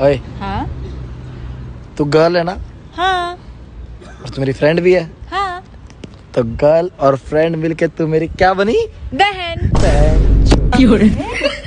ओए। हाँ। तू गर्ल है ना? हाँ। और तू मेरी फ्रेंड भी है? हाँ। तो गर्ल और फ्रेंड मिलके तू मेरी क्या बनी? बहन। बहन।